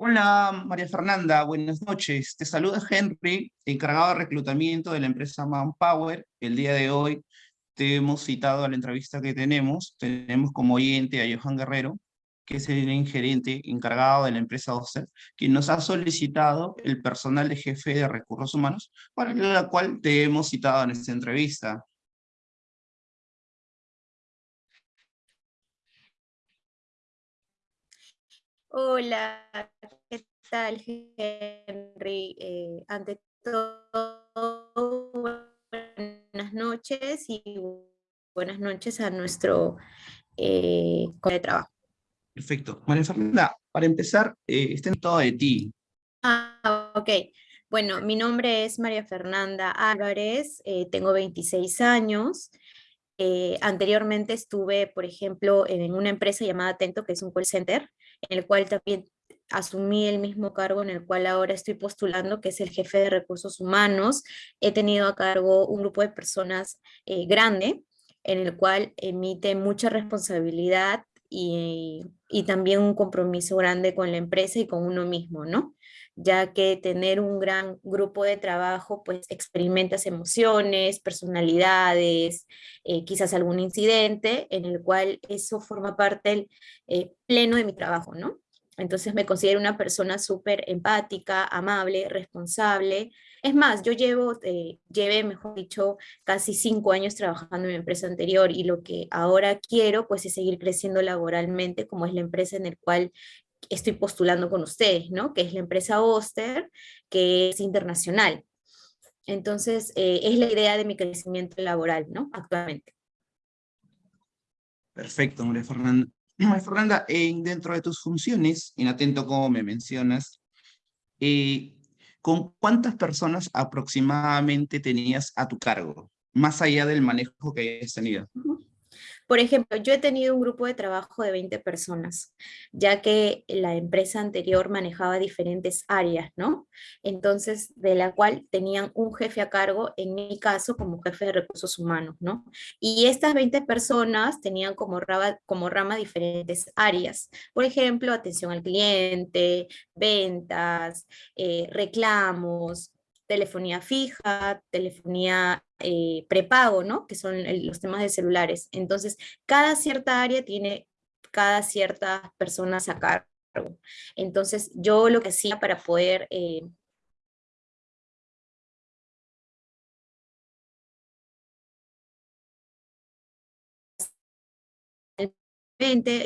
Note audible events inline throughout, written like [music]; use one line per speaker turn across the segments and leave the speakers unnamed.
Hola María Fernanda, buenas noches. Te saluda Henry, encargado de reclutamiento de la empresa Manpower. El día de hoy te hemos citado a la entrevista que tenemos. Tenemos como oyente a Johan Guerrero, que es el gerente encargado de la empresa Oster, quien nos ha solicitado el personal de jefe de recursos humanos, para la cual te hemos citado en esta entrevista.
Hola, ¿qué tal, Henry? Eh, ante todo, buenas noches y buenas noches a nuestro eh, de trabajo.
Perfecto. María Fernanda, para empezar, eh, está en todo de ti.
Ah, ok. Bueno, mi nombre es María Fernanda Álvarez, eh, tengo 26 años. Eh, anteriormente estuve, por ejemplo, en una empresa llamada Atento, que es un call center, en el cual también asumí el mismo cargo en el cual ahora estoy postulando, que es el jefe de recursos humanos. He tenido a cargo un grupo de personas grande, en el cual emite mucha responsabilidad y, también un compromiso grande con la empresa y con uno mismo, ¿no? Ya que tener un gran grupo de trabajo, pues experimentas emociones, personalidades, eh, quizás algún incidente en el cual eso forma parte del eh, pleno de mi trabajo, ¿no? Entonces me considero una persona súper empática, amable, responsable, es más, yo llevo, eh, llevé, mejor dicho, casi cinco años trabajando en mi empresa anterior y lo que ahora quiero pues es seguir creciendo laboralmente como es la empresa en el cual estoy postulando con ustedes, ¿no? Que es la empresa Oster, que es internacional. Entonces, eh, es la idea de mi crecimiento laboral, ¿no? Actualmente.
Perfecto, María Fernanda. [clears throat] María Fernanda, dentro de tus funciones, en atento como me mencionas, eh, ¿con cuántas personas aproximadamente tenías a tu cargo? Más allá del manejo que hayas tenido.
Por ejemplo, yo he tenido un grupo de trabajo de 20 personas, ya que la empresa anterior manejaba diferentes áreas, ¿no? Entonces, de la cual tenían un jefe a cargo, en mi caso, como jefe de recursos humanos, ¿no? Y estas 20 personas tenían como rama, diferentes áreas. Por ejemplo, atención al cliente, ventas, eh, reclamos, telefonía fija, telefonía eh, prepago, ¿no? Que son los temas de celulares. Entonces, cada cierta área tiene cada cierta personas a cargo. Entonces, yo lo que hacía para poder... Eh,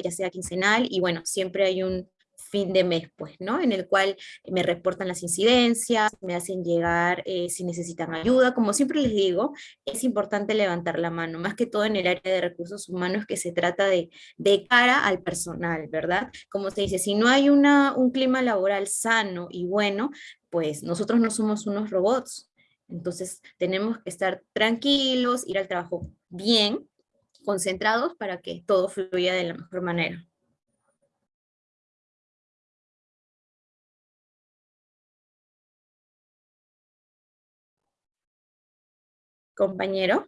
ya sea quincenal, y bueno, siempre hay un, fin de mes, pues, ¿no? En el cual me reportan las incidencias, me hacen llegar eh, si necesitan ayuda. Como siempre les digo, es importante levantar la mano, más que todo en el área de recursos humanos que se trata de, de cara al personal, ¿verdad? Como se dice, si no hay una, un clima laboral sano y bueno, pues nosotros no somos unos robots. Entonces tenemos que estar tranquilos, ir al trabajo bien, concentrados para que todo fluya de la mejor manera. Compañero.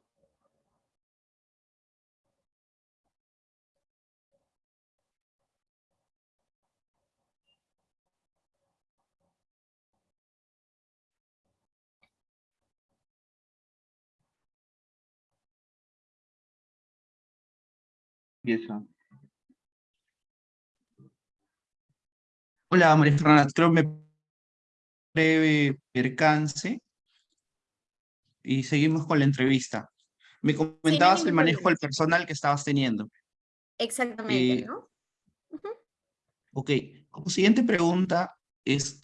Hola, María Fernanda, creo que me breve percance y seguimos con la entrevista. Me comentabas el manejo del personal que estabas teniendo.
Exactamente, eh, ¿no?
Ok, como siguiente pregunta es,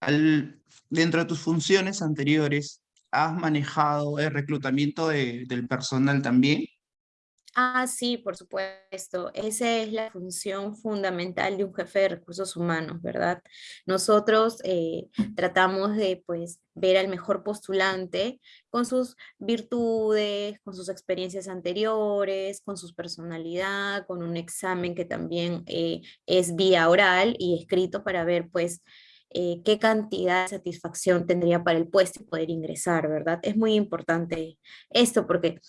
al, dentro de tus funciones anteriores, ¿has manejado el reclutamiento del personal también?
Ah, sí, por supuesto. Esa es la función fundamental de un jefe de recursos humanos, ¿verdad? Nosotros eh, tratamos de pues, ver al mejor postulante con sus virtudes, con sus experiencias anteriores, con su personalidad, con un examen que también eh, es vía oral y escrito para ver pues eh, qué cantidad de satisfacción tendría para el puesto y poder ingresar, ¿verdad? Es muy importante esto porque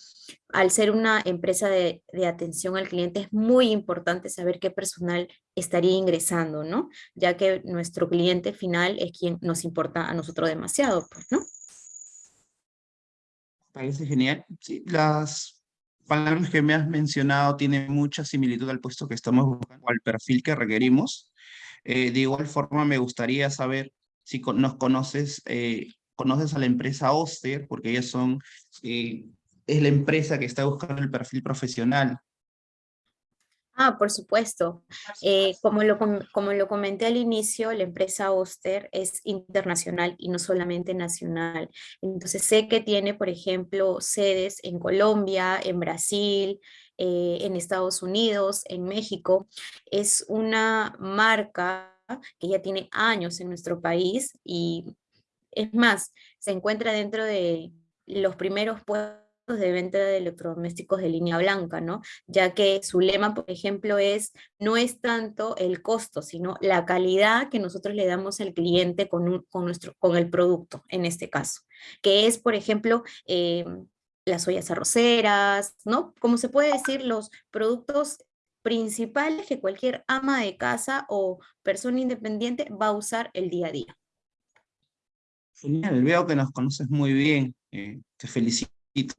al ser una empresa de, de, atención al cliente es muy importante saber qué personal estaría ingresando, ¿no? Ya que nuestro cliente final es quien nos importa a nosotros demasiado, pues, ¿no?
Parece genial. Sí, las palabras que me has mencionado tienen mucha similitud al puesto que estamos buscando, al perfil que requerimos. Eh, de igual forma, me gustaría saber si nos conoces, eh, conoces a la empresa Oster, porque ellas son, eh, es la empresa que está buscando el perfil profesional.
Ah, por supuesto. como, lo, como lo comenté al inicio, la empresa Oster es internacional y no solamente nacional. Entonces sé que tiene, por ejemplo, sedes en Colombia, en Brasil, en Estados Unidos, en México. Es una marca que ya tiene años en nuestro país y es más, se encuentra dentro de los primeros puestos de venta de electrodomésticos de línea blanca, ¿no? Ya que su lema, por ejemplo, es no es tanto el costo, sino la calidad que nosotros le damos al cliente con, con, nuestro, con el producto, en este caso, que es, por ejemplo, em, las ollas arroceras, ¿no? Como se puede decir, los productos principales que cualquier ama de casa o persona independiente va a usar el día a día.
Genial, veo que nos conoces muy bien, eh, te felicito.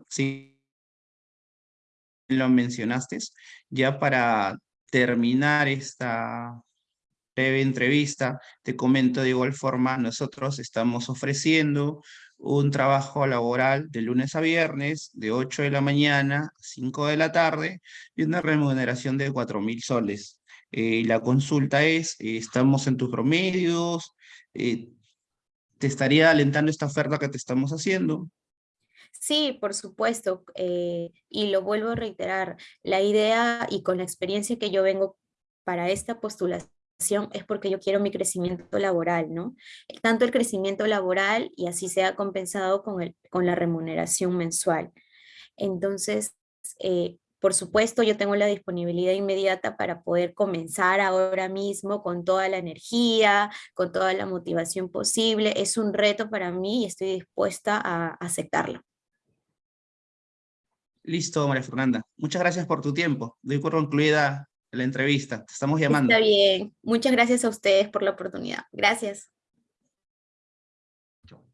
Sí, lo mencionaste. Ya para terminar esta breve entrevista, te comento de igual forma, nosotros estamos ofreciendo un trabajo laboral de lunes a viernes, de 8 de la mañana a 5 de la tarde, y una remuneración de 4 mil soles. Eh, la consulta es, eh, estamos en tus promedios, eh, te estaría alentando esta oferta que te estamos haciendo.
Sí, por supuesto, y lo vuelvo a reiterar, la idea y con la experiencia que yo vengo para esta postulación es porque yo quiero mi crecimiento laboral, ¿no? Tanto el crecimiento laboral y así sea compensado con, el, con la remuneración mensual. Entonces, eh, por supuesto, yo tengo la disponibilidad inmediata para poder comenzar ahora mismo con toda la energía, con toda la motivación posible. Es un reto para mí y estoy dispuesta a aceptarlo.
Listo, María Fernanda. Muchas gracias por tu tiempo. Doy por concluida la entrevista. Te estamos llamando.
Está bien. Muchas gracias a ustedes por la oportunidad. Gracias.